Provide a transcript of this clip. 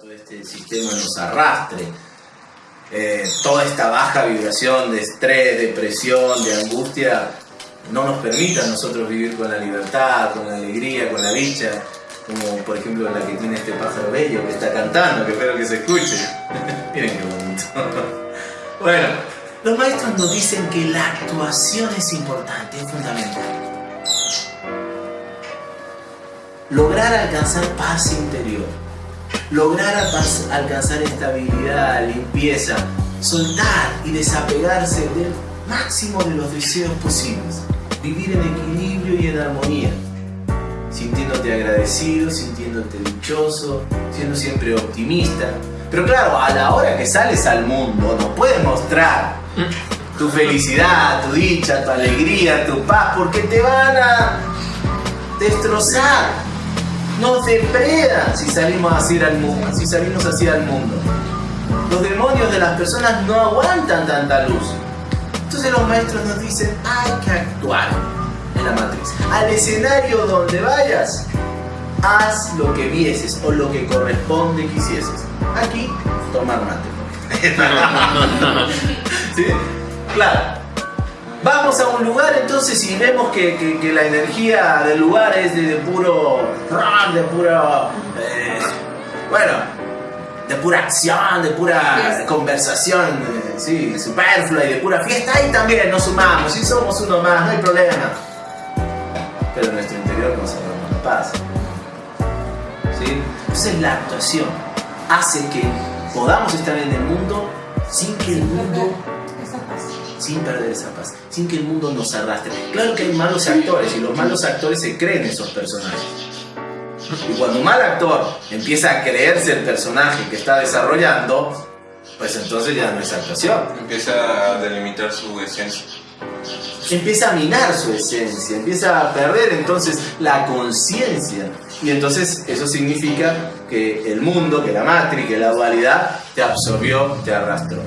todo este sistema nos arrastre. Eh, toda esta baja vibración de estrés, depresión, de angustia, no nos permita a nosotros vivir con la libertad, con la alegría, con la dicha, como por ejemplo la que tiene este pájaro bello que está cantando, que espero que se escuche. Miren qué bonito. bueno, los maestros nos dicen que la actuación es importante, es fundamental. Lograr alcanzar paz interior, lograr alcanzar estabilidad, limpieza, soltar y desapegarse del máximo de los deseos posibles, vivir en equilibrio y en armonía, sintiéndote agradecido, sintiéndote dichoso, siendo siempre optimista. Pero claro, a la hora que sales al mundo no puedes mostrar tu felicidad, tu dicha, tu alegría, tu paz, porque te van a destrozar nos depredan si salimos así al mundo, si salimos así al mundo. Los demonios de las personas no aguantan tanta luz. Entonces los maestros nos dicen, hay que actuar en la matriz. Al escenario donde vayas, haz lo que vieses o lo que corresponde quisieses. Aquí, tomar mate. ¿Sí? Claro, Vamos a un lugar entonces y vemos que, la energía del lugar es de, puro de puro eh, bueno de pura acción, de pura conversación, eh, sí, superflua y de pura fiesta, ahí también nos sumamos, y somos uno más, no hay problema. Pero en nuestro interior no sabemos la paz. ¿Sí? Entonces la actuación hace que podamos estar en el mundo sin que el mundo sin perder esa paz, sin que el mundo nos arrastre. Claro que hay malos actores y los malos actores se creen esos personajes. Y cuando un mal actor empieza a creerse el personaje que está desarrollando, pues entonces ya no es actuación. Empieza a delimitar su esencia. Empieza a minar su esencia, empieza a perder entonces la conciencia. Y entonces eso significa que el mundo, que la matriz, que la dualidad te absorbió, te arrastró.